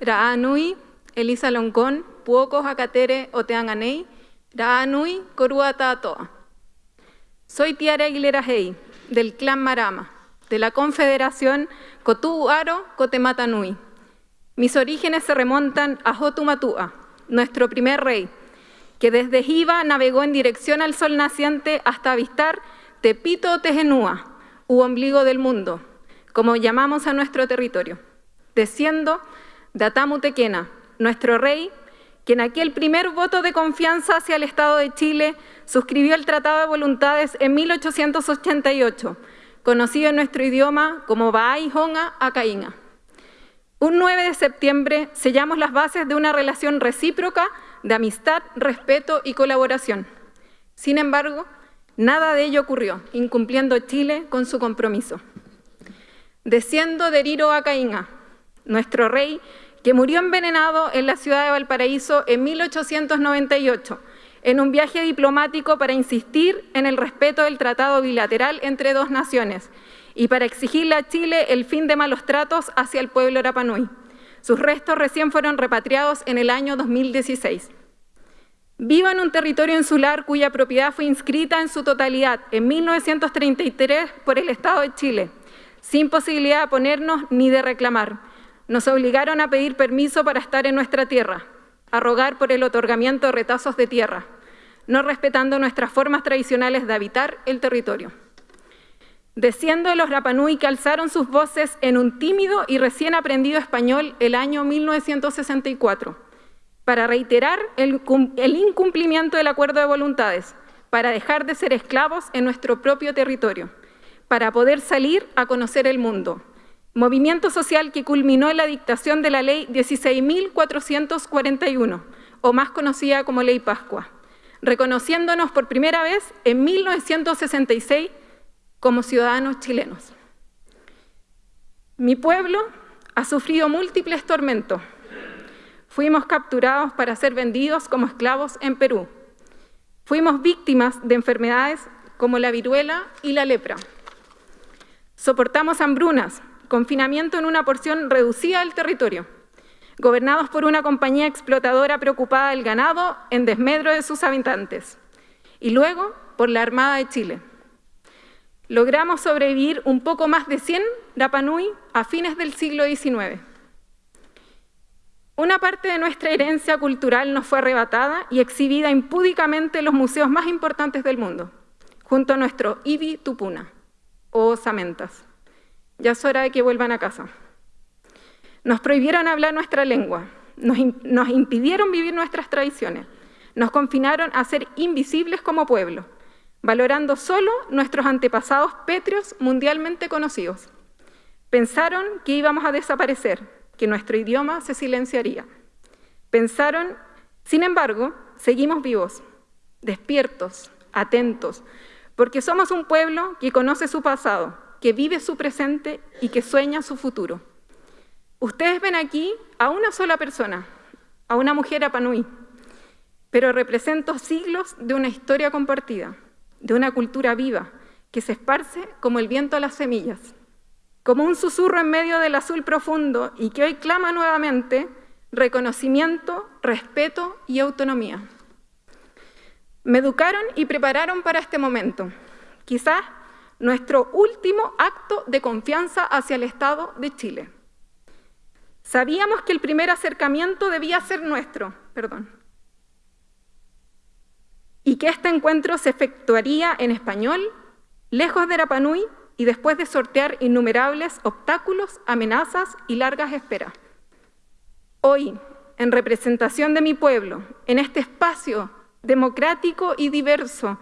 Raanui, Elisa Loncón, Puocos Acatere Oteanganei, Raanui, Corua Tatoa. Soy Tiara Aguilera Hei, del clan Marama, de la Confederación Cotuaro Cotematanui. Mis orígenes se remontan a Jotumatua, nuestro primer rey, que desde Jiva navegó en dirección al sol naciente hasta avistar Tepito Tejenúa, u ombligo del mundo, como llamamos a nuestro territorio, desciendo de Atamutequena, nuestro rey, que en aquel primer voto de confianza hacia el Estado de Chile suscribió el Tratado de Voluntades en 1888, conocido en nuestro idioma como Baay Honga Acaína. Un 9 de septiembre sellamos las bases de una relación recíproca de amistad, respeto y colaboración. Sin embargo, nada de ello ocurrió, incumpliendo Chile con su compromiso. Desciendo de Riro Acaína, nuestro rey, que murió envenenado en la ciudad de Valparaíso en 1898, en un viaje diplomático para insistir en el respeto del tratado bilateral entre dos naciones y para exigirle a Chile el fin de malos tratos hacia el pueblo Rapanui. Sus restos recién fueron repatriados en el año 2016. Vivo en un territorio insular cuya propiedad fue inscrita en su totalidad en 1933 por el Estado de Chile, sin posibilidad de ponernos ni de reclamar. Nos obligaron a pedir permiso para estar en nuestra tierra, a rogar por el otorgamiento de retazos de tierra, no respetando nuestras formas tradicionales de habitar el territorio. Desciendo de los Rapanui que alzaron sus voces en un tímido y recién aprendido español el año 1964, para reiterar el incumplimiento del acuerdo de voluntades, para dejar de ser esclavos en nuestro propio territorio, para poder salir a conocer el mundo, movimiento social que culminó en la dictación de la Ley 16.441, o más conocida como Ley Pascua, reconociéndonos por primera vez en 1966 como ciudadanos chilenos. Mi pueblo ha sufrido múltiples tormentos. Fuimos capturados para ser vendidos como esclavos en Perú. Fuimos víctimas de enfermedades como la viruela y la lepra. Soportamos hambrunas, confinamiento en una porción reducida del territorio, gobernados por una compañía explotadora preocupada del ganado en desmedro de sus habitantes, y luego por la Armada de Chile. Logramos sobrevivir un poco más de 100 Rapanui a fines del siglo XIX. Una parte de nuestra herencia cultural nos fue arrebatada y exhibida impúdicamente en los museos más importantes del mundo, junto a nuestro Ibi Tupuna, o Osamentas. Ya es hora de que vuelvan a casa. Nos prohibieron hablar nuestra lengua, nos, impidieron vivir nuestras tradiciones, nos confinaron a ser invisibles como pueblo, valorando solo nuestros antepasados pétreos mundialmente conocidos. Pensaron que íbamos a desaparecer, que nuestro idioma se silenciaría. Pensaron, sin embargo, seguimos vivos, despiertos, atentos, porque somos un pueblo que conoce su pasado, que vive su presente y que sueña su futuro. Ustedes ven aquí a una sola persona, a una mujer apanui, pero represento siglos de una historia compartida, de una cultura viva, que se esparce como el viento a las semillas, como un susurro en medio del azul profundo y que hoy clama nuevamente reconocimiento, respeto y autonomía. Me educaron y prepararon para este momento. Quizás nuestro último acto de confianza hacia el Estado de Chile. Sabíamos que el primer acercamiento debía ser nuestro, perdón, y que este encuentro se efectuaría en español, lejos de Rapanui, y después de sortear innumerables obstáculos, amenazas y largas esperas. Hoy, en representación de mi pueblo, en este espacio democrático y diverso,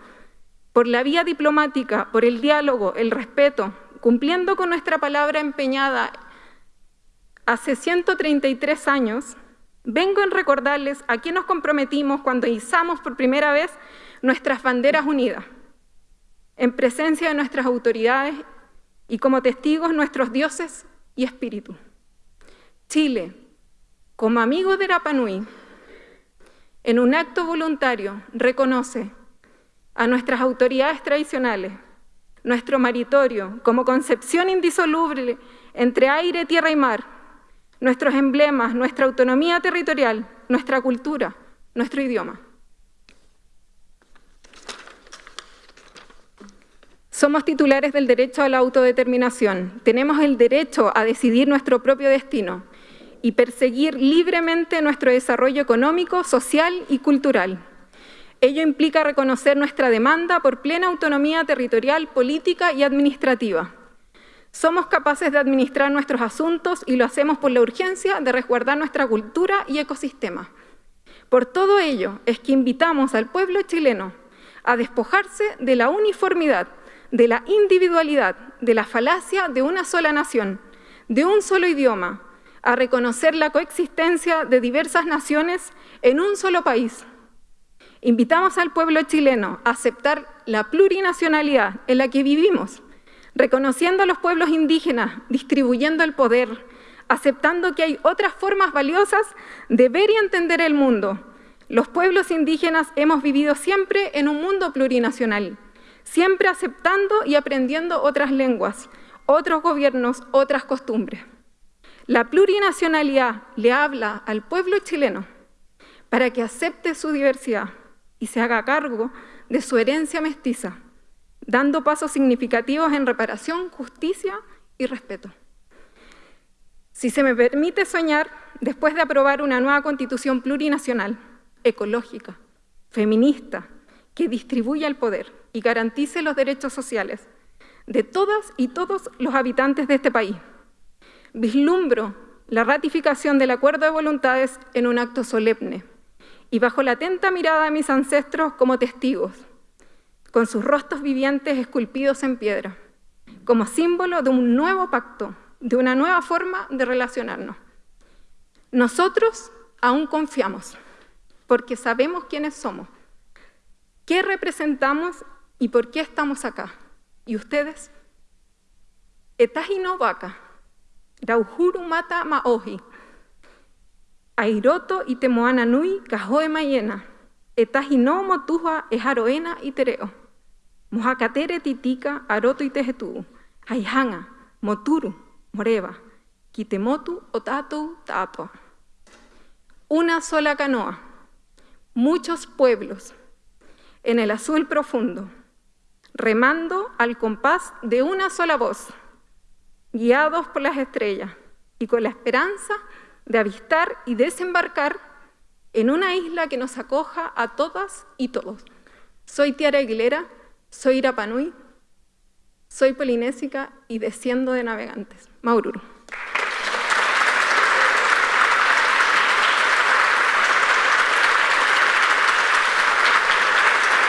por la vía diplomática, por el diálogo, el respeto, cumpliendo con nuestra palabra empeñada hace 133 años, vengo en recordarles a qué nos comprometimos cuando izamos por primera vez nuestras banderas unidas, en presencia de nuestras autoridades y como testigos nuestros dioses y espíritus. Chile, como amigo de Rapanui, en un acto voluntario reconoce a nuestras autoridades tradicionales, nuestro maritorio como concepción indisoluble entre aire, tierra y mar, nuestros emblemas, nuestra autonomía territorial, nuestra cultura, nuestro idioma. Somos titulares del derecho a la autodeterminación. Tenemos el derecho a decidir nuestro propio destino y perseguir libremente nuestro desarrollo económico, social y cultural. Ello implica reconocer nuestra demanda por plena autonomía territorial, política y administrativa. Somos capaces de administrar nuestros asuntos y lo hacemos por la urgencia de resguardar nuestra cultura y ecosistema. Por todo ello es que invitamos al pueblo chileno a despojarse de la uniformidad, de la individualidad, de la falacia de una sola nación, de un solo idioma, a reconocer la coexistencia de diversas naciones en un solo país. Invitamos al pueblo chileno a aceptar la plurinacionalidad en la que vivimos, reconociendo a los pueblos indígenas, distribuyendo el poder, aceptando que hay otras formas valiosas de ver y entender el mundo. Los pueblos indígenas hemos vivido siempre en un mundo plurinacional, siempre aceptando y aprendiendo otras lenguas, otros gobiernos, otras costumbres. La plurinacionalidad le habla al pueblo chileno para que acepte su diversidad y se haga cargo de su herencia mestiza, dando pasos significativos en reparación, justicia y respeto. Si se me permite soñar, después de aprobar una nueva constitución plurinacional, ecológica, feminista, que distribuya el poder y garantice los derechos sociales de todas y todos los habitantes de este país, vislumbro la ratificación del acuerdo de voluntades en un acto solemne y bajo la atenta mirada de mis ancestros como testigos, con sus rostros vivientes esculpidos en piedra, como símbolo de un nuevo pacto, de una nueva forma de relacionarnos. Nosotros aún confiamos, porque sabemos quiénes somos, qué representamos y por qué estamos acá. ¿Y ustedes? Etajino vaca Rauhuru mata maohi. Airoto y temoana nui kahoe mayena. Etajino motuja ejaroena y tereo. Mohakatere titika aroto y tejetu. Haihanga, moturu, moreba. Kitemotu otatu tato. Una sola canoa. Muchos pueblos. En el azul profundo. Remando al compás de una sola voz guiados por las estrellas y con la esperanza de avistar y desembarcar en una isla que nos acoja a todas y todos. Soy Tiara Aguilera, soy Irapanui, soy polinésica y desciendo de navegantes. Maururu.